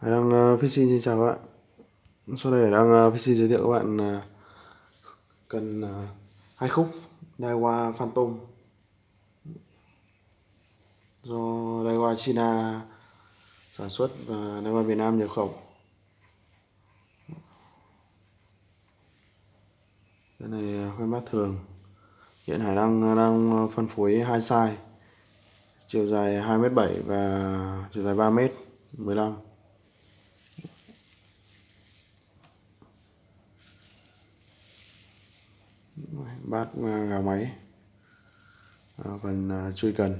Hải Đăng uh, ờ, Fishing xin chào các bạn. Sau đây Hải Đăng uh, ờ, Fishing giới thiệu các bạn uh, cần hai khúc Daiwa Phantom. Do Daiwa China sản xuất và Daiwa Việt Nam nhập khẩu. Cái này khoen bát thường. Hiện Hải Đăng đang phân phối hai size. Chiều dài 2m7 và chiều dài 3m 15 bát à, gà máy. À, phần à, chui cần.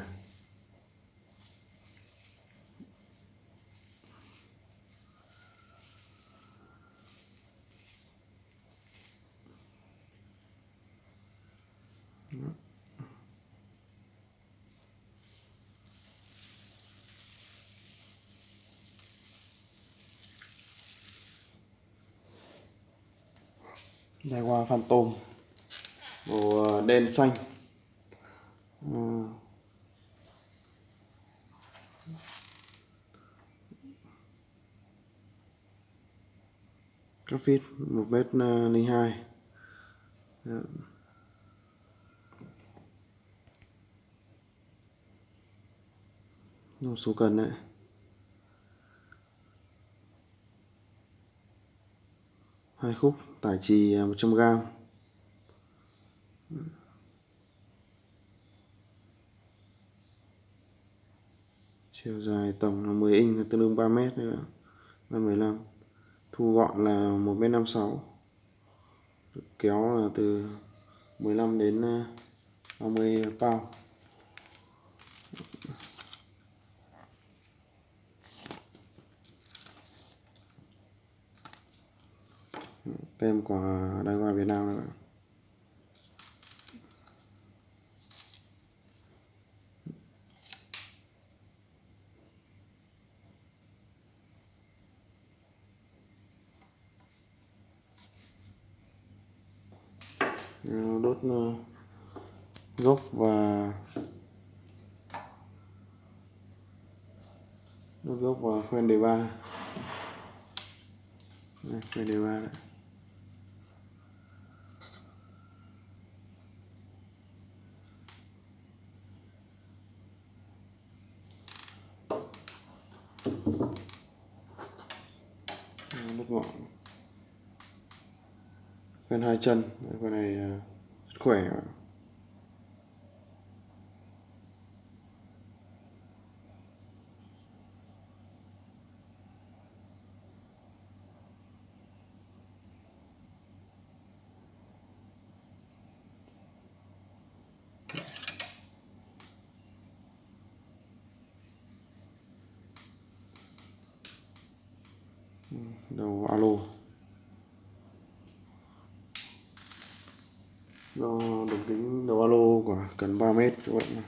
Đây qua phantom màu ờ, đen xanh. À. các feet một mét ờ, linh hai. Một số cần đấy. Hai khúc, tải trì ờ, 100g chiều dài tổng là 10 inch là tương đương 3 mét nữa là 15 thu gọn là 1 mét 56 kéo là từ 15 đến à, 30 pound. Tem của Đài Hoa Việt Nam này đốt ờ, gốc và đốt gốc và khoen đề ba. Khoen đề ba đấy ờ, đốt ngọn khoen hai chân. Con này à, rất khỏe. Ừ, đầu alo. Do đường kính đầu alo của cần 3 mét các bạn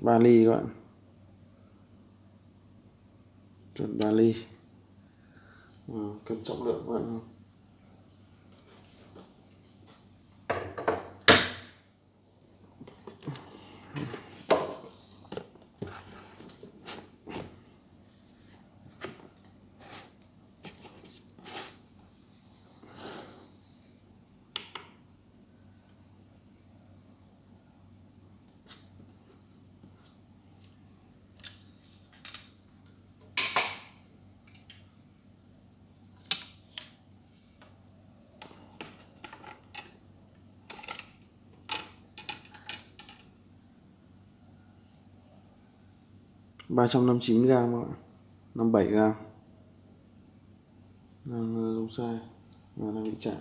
ba ly các bạn. Chuẩn ba ly. À, cân trọng lượng các bạn 359 g các bạn 57 g đang dùng sai. Và đang bị chạm.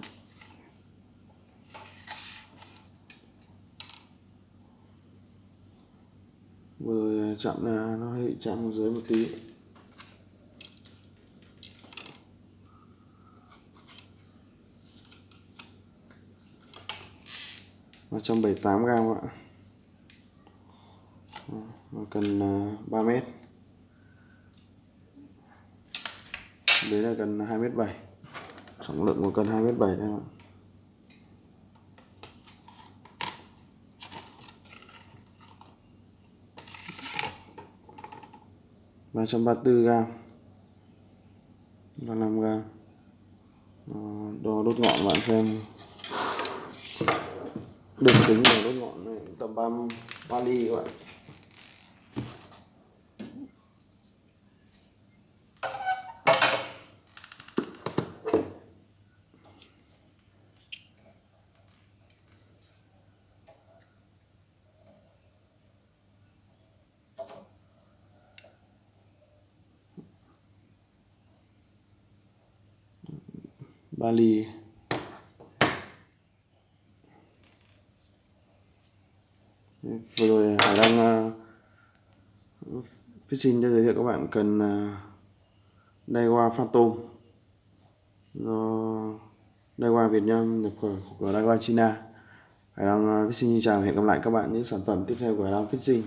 Vừa rồi à, chạm là nó hơi bị chạm dưới một tí. và trăm bảy tám gram ạ và cần à, 3 mét. Đấy là cần 2 mét 7 trọng lượng của cần 2 mét 7 đấy ạ. Ba trăm ba mươi gram ba năm gram đo đốt ngọn bạn xem. Đường kính của đốt ngọn này tầm ba ba ly các bạn. Bali. Vừa rồi Hải đang uh, à, fishing cho giới thiệu các bạn cần uh, Daiwa Phantom. Do Daiwa Việt Nam nhập khẩu của Daiwa China. Hải đang uh, à, fishing chào hẹn gặp lại các bạn những sản phẩm tiếp theo của Hải đang fishing.